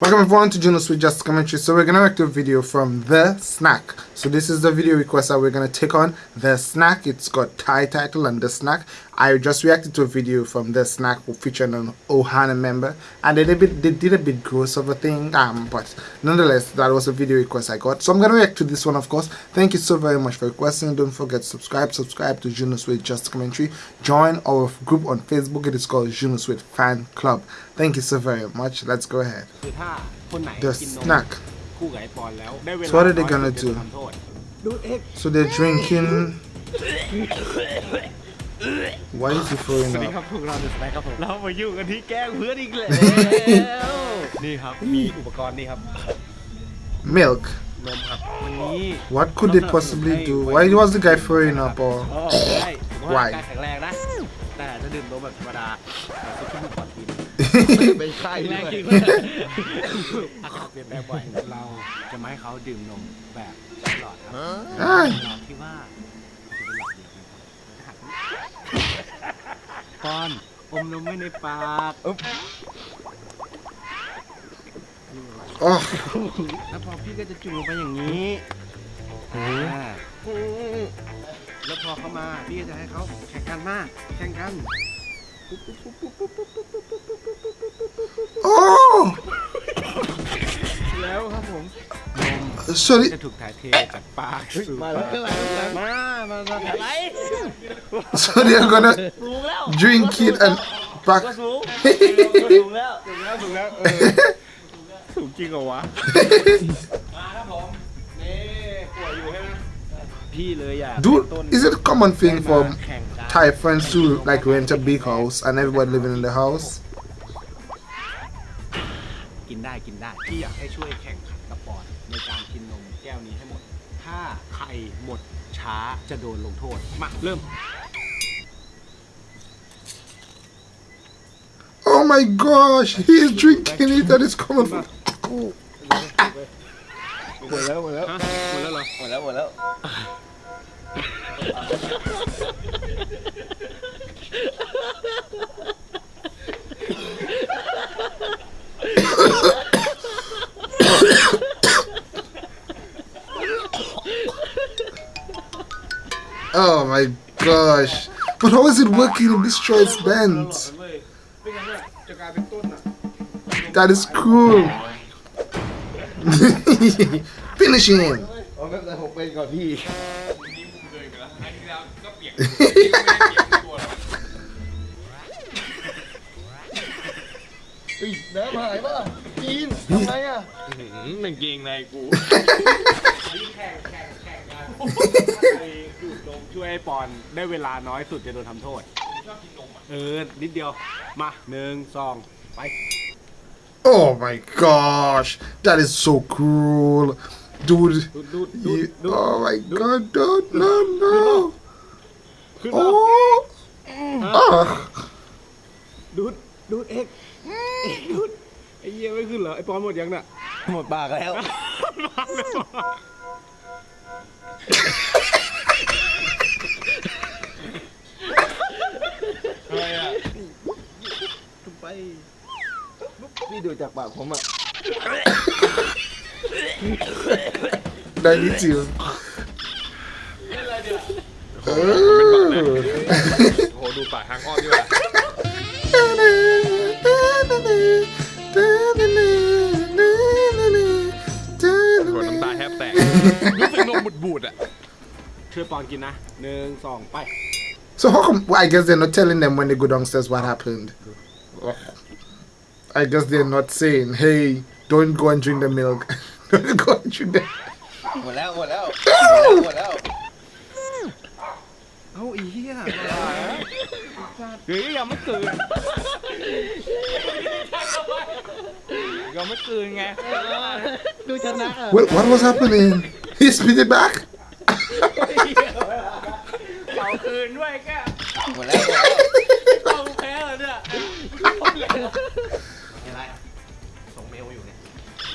Welcome everyone to Juno Sweet Just Commentary. So we're gonna to a video from The Snack so this is the video request that we're gonna take on the snack. It's got Thai title and the snack. I just reacted to a video from the snack featuring an Ohana member and they did a bit they did a bit gross of a thing um but nonetheless that was a video request I got. So I'm gonna react to this one of course. Thank you so very much for requesting. Don't forget subscribe subscribe to Juno Sweet just commentary. Join our group on Facebook. It is called Juno Sweet fan club. Thank you so very much. Let's go ahead. The snack. คู่กับไอปอนแล้วได้เวลา So what are they น้อย gonna สุ do? จะทำโทษดูดเอ็ก So they're drinking. Why is he throwing สวัสดี up? ครับพวกเราเดอะสแน็คครับผมเรามาอยู่กันที่แกล้งเพื่อนอีกแล้ว นี่ครับมีอุปกรณ์นี่ครับ Milk. นมครับวันนี้ What could they possibly do? Why was the guy throwing up or อ๋อใช่ผมว่า Why? ร่างกายแข็งแรงนะ แต่จะดื่มนมแบบธรรมดาแต่ซุปขึ้นมาก่อนกิน ไม่ใช่แรด้งวยจริงเลยอากาศเปลี่ยนแปลงบ่อยเราจะไม่ให้เขาดื่มนมแบบหลอดครับ Ah, หลอดที่ว่าจะเป็นหลอดเดียวกันครับปอนอมนมไว้ในปาก oh, แล้วพอพี่ก็จะจุ่มลงไปอย่างนี้อ่าแล้วพอเขามาพี่ก็จะให้เขาแข่งกันมาแข่งกัน oh. แล้วครับผม So จะ they, ถูกถ่ายเทจากปากสู่ มาแล้วข้างหลังข้างหลัง มามามาอะไร so they're gonna drink it and back. สูงสูงแล้วสูงแล้วสูงแล้วเออสูงจริงเหรอวะ มาครับผมนี่ป่วยอยู่ใช่ไหมพี่เลยอยาก Dude, is it a common thing for แข่งกัน Thai friends to like rent a big house and everybody living in the house? กินได้กินได้พี่อยากให้ช่วยแข่งขันกับปอนในการกินนมแก้วนี้ให้หมด ถ้าใครหมดช้าจะโดนลงโทษ มา เริ่ม Oh my gosh, he's drinking it and it's coming from. หมดแล้วหมดแล้วฮะหมดแล้วเหรอหมดแล้วหมดแล้ว oh my gosh. But how is it working in this choice band? That is cool. Finishing. him. เอาแบบนั้นผมเป็นก่อนพี่เฮ้ยน้ำหายป่ะกินทำไงอะหนึ่งเกงในกูแข่งแข่งแข่งกันดูดนมช่วยไอ้ปอนได้เวลาน้อยสุดจะโดนทำโทษชอบกินนมอะเออ นิดเดียว มาหนึ่งสองไป Oh my gosh. That is so cruel. Dude. ดูดดูดดูด You, ดูด oh my god, dude. No, no. ขึ้นมา Oh. Ah. ดูดดูดเอกเอกดูดไอ้เหี้ยไม่ขึ้นเหรอไอ้ปอนหมดยังน่ะหมดปากแล้ว มาแล้วไปพี่ดูจากปากผมอะ I need you. โหดูปากทางอ้อมดีกว่าโหน้ำตาแทบแตก รู้สึกนมบูดๆอ่ะ ช่วยปอนกินนะหนึ่งสองไป So how come? Well, I guess they're not telling them when they go downstairs what happened. I guess they're not saying, "Hey, don't go and drink the milk. don't go and drink the." หมดแล้วหม เอาอีเหี้ยเฮ้ยยังไม่เกินยังไม่เกินไงดูชนะ Well, what was happening? He spit it back. เป่าคืนด้วยแก หมดแล้วหมดแล้ว เอาแพ้เลยเนี่ยอะไรส่งเมลอยู่เนี่ย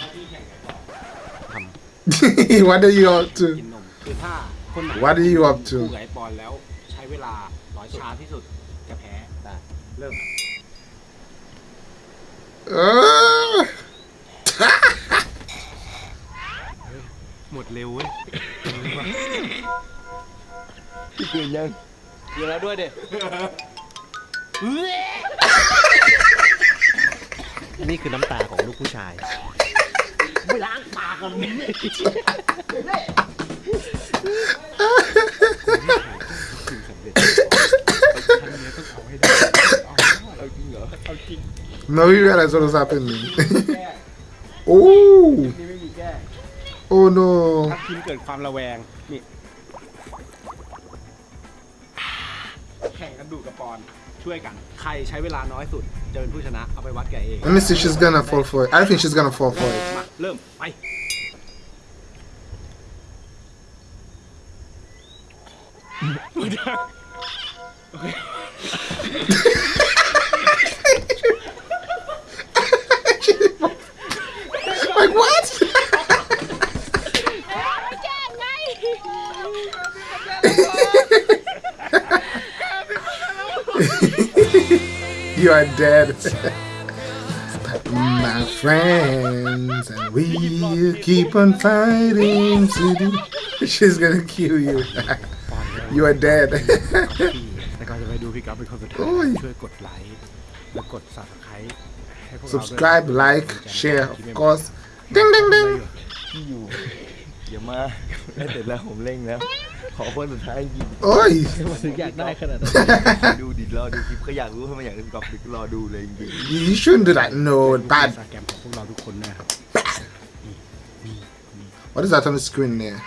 ถ้าพี่แข่งกันต่อ what are you up กิน to? นมคือถ้าคนไหน What are you up คู่ to? หมดเร็วเว้ยเกินยังเกินแล้วด้วยเด็นี่คือน้ำตาของลูกผู้ชายไม่ล้างปากกันเนี่ย Now you realize what was happening. oh, นี่ไม่มีแก้ oh no. ถ้าคิมเกิดความระแวง นี่ แข่งกันดูกับปอน ช่วยกัน ใครใช้เวลาน้อยสุด จะเป็นผู้ชนะ เอาไปวัดแกเอง Let me see. She's gonna fall for it. I think she's gonna fall for it. มา เริ่ม ไป Like you are dead. My friends, and we keep on fighting. to do- She's gonna kill you. you are dead. แต่ก่อนจะไปดูพี่กัฟเป็นคนสุดท้าย โอ้ย ช่วยกดไลค์และกด subscribe ให้พวกเราด้วย Subscribe, like, share, of course. Ding ding ding. พี่อยู่อย่ามาแล้วเสร็จแล้วผมเร่งแล้ว ขอคนสุดท้ายจริง Oi. ถึงอยากได้ขนาดนั้นดูดิรอดูคลิปเขาอยากรู้ทำไมอยากดูกอล์ฟดิรอดูเลยจริง You shouldn't do that. No, อิน bad. สตาแกรมของพวกเราทุกคนนะครับ What is that on the screen there?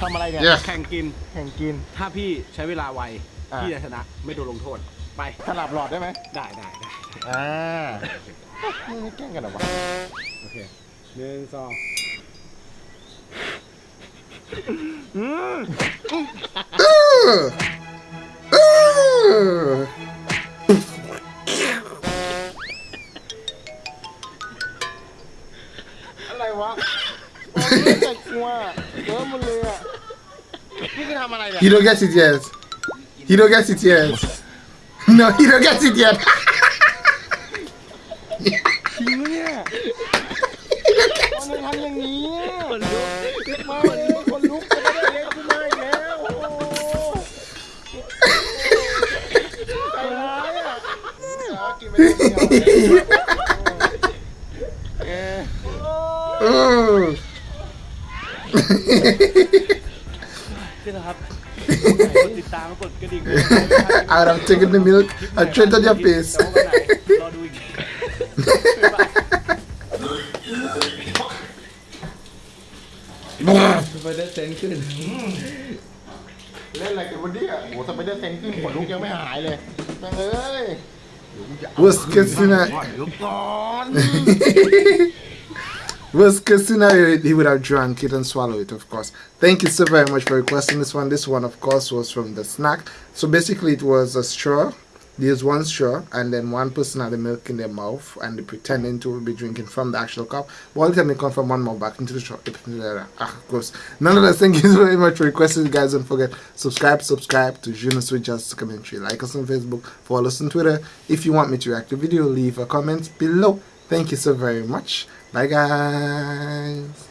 ทำอะไรเนี่ย Yeah. แข่งกิน แข่งกิน ถ้าพี่ใช้เวลาไว อะพี่จะชนะ ไม่โดนลงโทษ ไป สลับหลอดได้ไหมได้ได้ได้อ่าไม่แกล้งกันเหรอวะโอเคหนึ่งสอง Ugh. Ugh. อะไรวะโอ้ยใจกลัวเยอะหมดเลยอ่ะนี่คือทำอะไรเนี่ย He don't get it yet. He don't get it yet. No, he don't get it yet. เดียวเออนี่นะครับกดติดตามกดกระดิ่ง Adam taking the milk I trend on your face. แต่ว่าวันไหนรอดูอีกไปได้เซนขึ้น เล่นอะไรกันวันนี้โอะโหสไปเดอร์เซนขึ้นขนลุกยังไม่หายเลยแม่งเอ้ย Worst Worst Was scenario, he would have drank it and swallowed it, of course. Thank you so very much for requesting this one. This one, of course, was from the snack. So basically, it was a straw there's one straw, and then one person had the milk in their mouth, and they pretending to be drinking from the actual cup. But all time they come from one mouth back into the straw. Ah, gross. Nonetheless, thank you very much for requesting. Guys, don't forget subscribe, subscribe to Juno Sweet Just Commentary. Like us on Facebook, follow us on Twitter. If you want me to react to video, leave a comment below. Thank you so very much. Bye, guys.